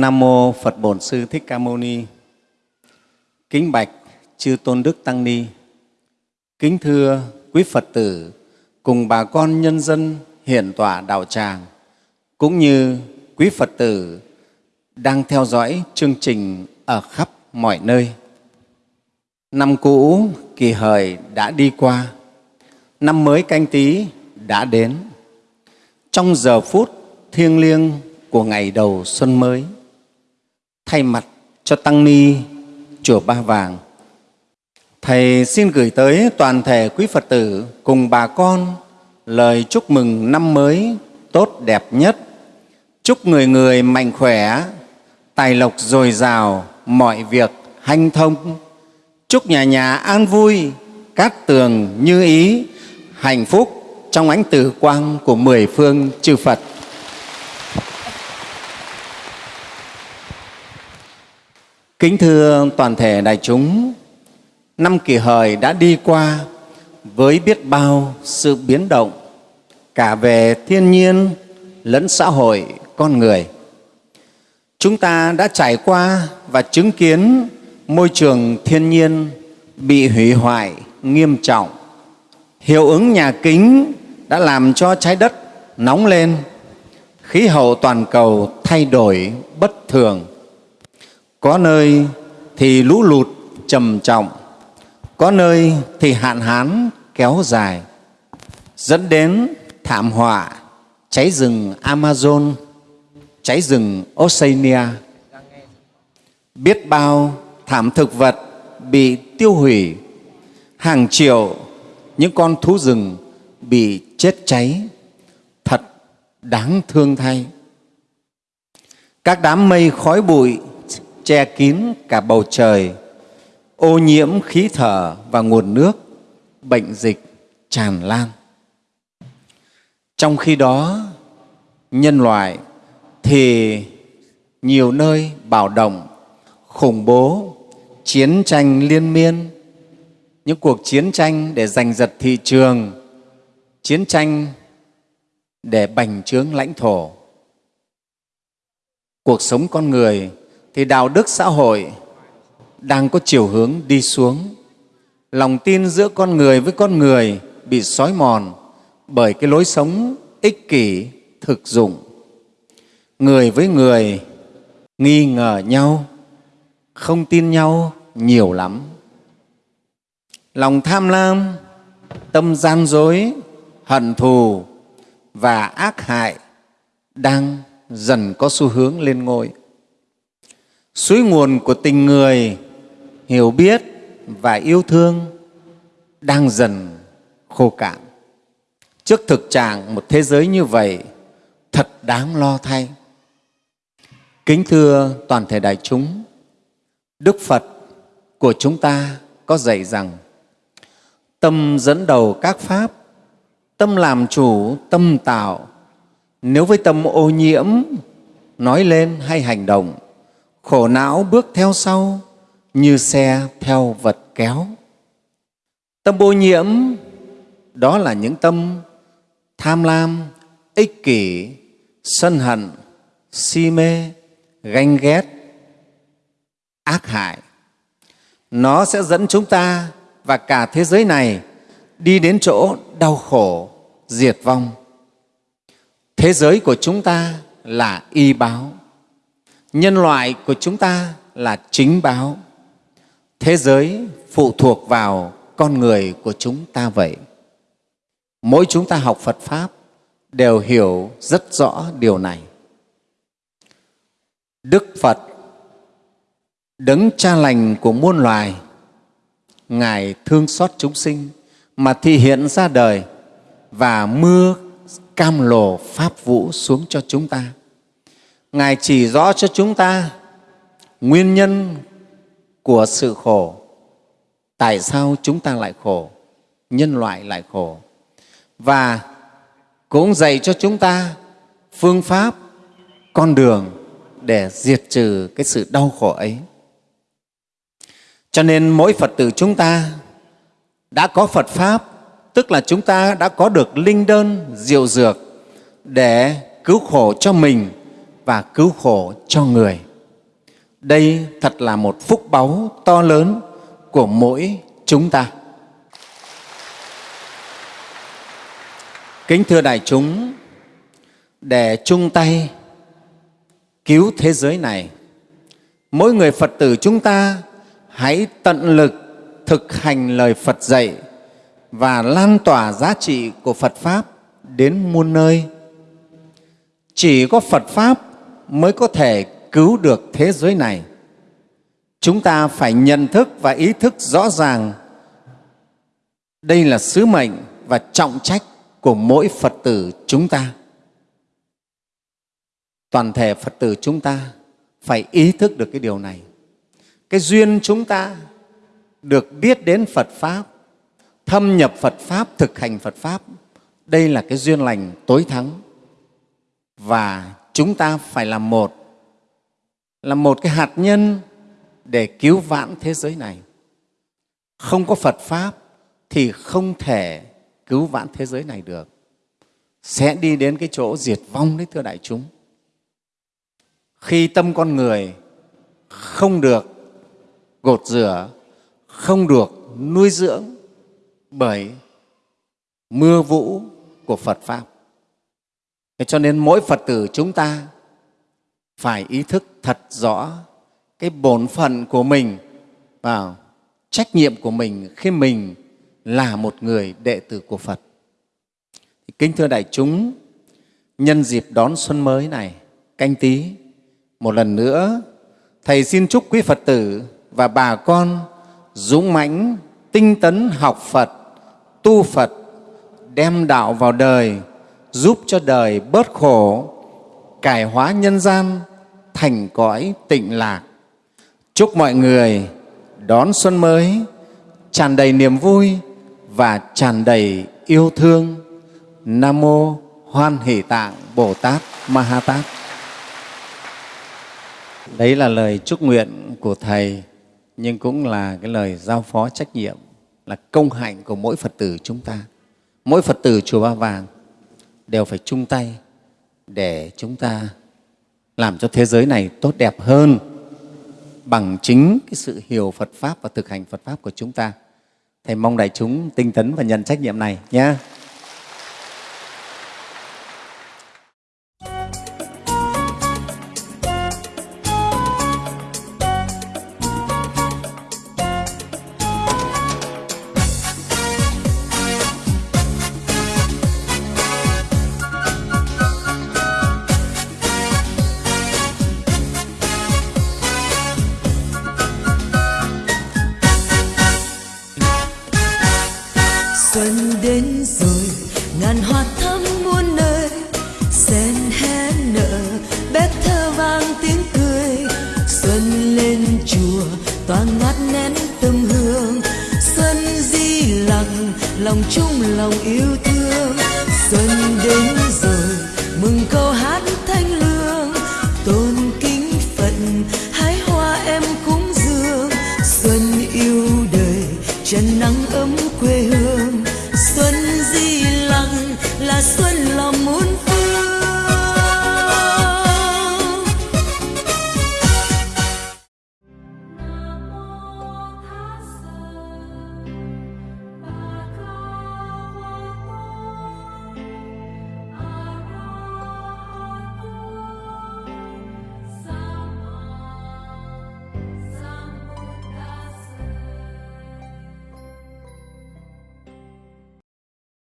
Nam mô Phật Bổn Sư Thích Ca Mâu Ni. Kính bạch chư Tôn Đức Tăng Ni. Kính thưa quý Phật tử cùng bà con nhân dân hiện tỏa đạo tràng cũng như quý Phật tử đang theo dõi chương trình ở khắp mọi nơi. Năm cũ kỳ hời đã đi qua, năm mới canh tí đã đến. Trong giờ phút thiêng liêng của ngày đầu xuân mới, thay mặt cho Tăng Ni Chùa Ba Vàng, Thầy xin gửi tới toàn thể quý Phật tử cùng bà con lời chúc mừng năm mới tốt đẹp nhất. Chúc người người mạnh khỏe, tài lộc dồi dào, mọi việc hanh thông. Chúc nhà nhà an vui, cát tường như ý, hạnh phúc trong ánh tử quang của mười phương chư Phật. Kính thưa toàn thể đại chúng, năm kỷ hợi đã đi qua với biết bao sự biến động cả về thiên nhiên lẫn xã hội con người. Chúng ta đã trải qua và chứng kiến môi trường thiên nhiên bị hủy hoại nghiêm trọng. Hiệu ứng nhà kính đã làm cho trái đất nóng lên, khí hậu toàn cầu thay đổi bất thường. Có nơi thì lũ lụt trầm trọng, có nơi thì hạn hán kéo dài, dẫn đến thảm họa cháy rừng Amazon, cháy rừng Oceania. Biết bao thảm thực vật bị tiêu hủy, hàng triệu những con thú rừng bị chết cháy, thật đáng thương thay. Các đám mây khói bụi che kín cả bầu trời, ô nhiễm khí thở và nguồn nước, bệnh dịch tràn lan. Trong khi đó, nhân loại thì nhiều nơi bạo động, khủng bố, chiến tranh liên miên, những cuộc chiến tranh để giành giật thị trường, chiến tranh để bành trướng lãnh thổ. Cuộc sống con người thì đạo đức xã hội đang có chiều hướng đi xuống. Lòng tin giữa con người với con người bị xói mòn bởi cái lối sống ích kỷ, thực dụng. Người với người nghi ngờ nhau, không tin nhau nhiều lắm. Lòng tham lam, tâm gian dối, hận thù và ác hại đang dần có xu hướng lên ngôi suối nguồn của tình người, hiểu biết và yêu thương đang dần khô cạn. Trước thực trạng một thế giới như vậy, thật đáng lo thay. Kính thưa toàn thể đại chúng, đức phật của chúng ta có dạy rằng, tâm dẫn đầu các pháp, tâm làm chủ, tâm tạo. Nếu với tâm ô nhiễm, nói lên hay hành động khổ não bước theo sau như xe theo vật kéo. Tâm ô nhiễm, đó là những tâm tham lam, ích kỷ, sân hận, si mê, ganh ghét, ác hại. Nó sẽ dẫn chúng ta và cả thế giới này đi đến chỗ đau khổ, diệt vong. Thế giới của chúng ta là y báo nhân loại của chúng ta là chính báo. Thế giới phụ thuộc vào con người của chúng ta vậy. Mỗi chúng ta học phật pháp đều hiểu rất rõ điều này. Đức phật, đấng cha lành của muôn loài, ngài thương xót chúng sinh mà thị hiện ra đời và mưa cam lồ pháp vũ xuống cho chúng ta. Ngài chỉ rõ cho chúng ta nguyên nhân của sự khổ. Tại sao chúng ta lại khổ? Nhân loại lại khổ. Và cũng dạy cho chúng ta phương pháp, con đường để diệt trừ cái sự đau khổ ấy. Cho nên mỗi Phật tử chúng ta đã có Phật Pháp, tức là chúng ta đã có được linh đơn, diệu dược để cứu khổ cho mình và cứu khổ cho người. Đây thật là một phúc báu to lớn của mỗi chúng ta. Kính thưa đại chúng, để chung tay cứu thế giới này, mỗi người Phật tử chúng ta hãy tận lực thực hành lời Phật dạy và lan tỏa giá trị của Phật Pháp đến muôn nơi. Chỉ có Phật Pháp mới có thể cứu được thế giới này. Chúng ta phải nhận thức và ý thức rõ ràng đây là sứ mệnh và trọng trách của mỗi Phật tử chúng ta. Toàn thể Phật tử chúng ta phải ý thức được cái điều này. Cái duyên chúng ta được biết đến Phật Pháp, thâm nhập Phật Pháp, thực hành Phật Pháp, đây là cái duyên lành tối thắng. Và chúng ta phải làm một, là một cái hạt nhân để cứu vãn thế giới này. Không có Phật Pháp thì không thể cứu vãn thế giới này được. Sẽ đi đến cái chỗ diệt vong đấy thưa đại chúng. Khi tâm con người không được gột rửa, không được nuôi dưỡng bởi mưa vũ của Phật Pháp. Thế cho nên mỗi Phật tử chúng ta phải ý thức thật rõ cái bổn phận của mình và trách nhiệm của mình khi mình là một người đệ tử của Phật. Kính thưa đại chúng, nhân dịp đón xuân mới này, canh tí, một lần nữa, Thầy xin chúc quý Phật tử và bà con dũng mãnh, tinh tấn học Phật, tu Phật, đem đạo vào đời, giúp cho đời bớt khổ, cải hóa nhân gian thành cõi tịnh lạc. Chúc mọi người đón xuân mới tràn đầy niềm vui và tràn đầy yêu thương. Nam mô Hoan Hỷ Tạng Bồ Tát Ma Ha Tát. Đấy là lời chúc nguyện của Thầy, nhưng cũng là cái lời giao phó trách nhiệm, là công hạnh của mỗi Phật tử chúng ta. Mỗi Phật tử Chùa Ba Vàng đều phải chung tay để chúng ta làm cho thế giới này tốt đẹp hơn bằng chính cái sự hiểu Phật Pháp và thực hành Phật Pháp của chúng ta. Thầy mong đại chúng tinh tấn và nhận trách nhiệm này nhé. Chung lòng yêu thương. Xuân đến rồi, mừng câu hát thanh lương. Tôn kính phận, hái hoa em cúng dường. Xuân yêu đời trần nắng ấm quê hương. Xuân di lặng là xuân lòng muốn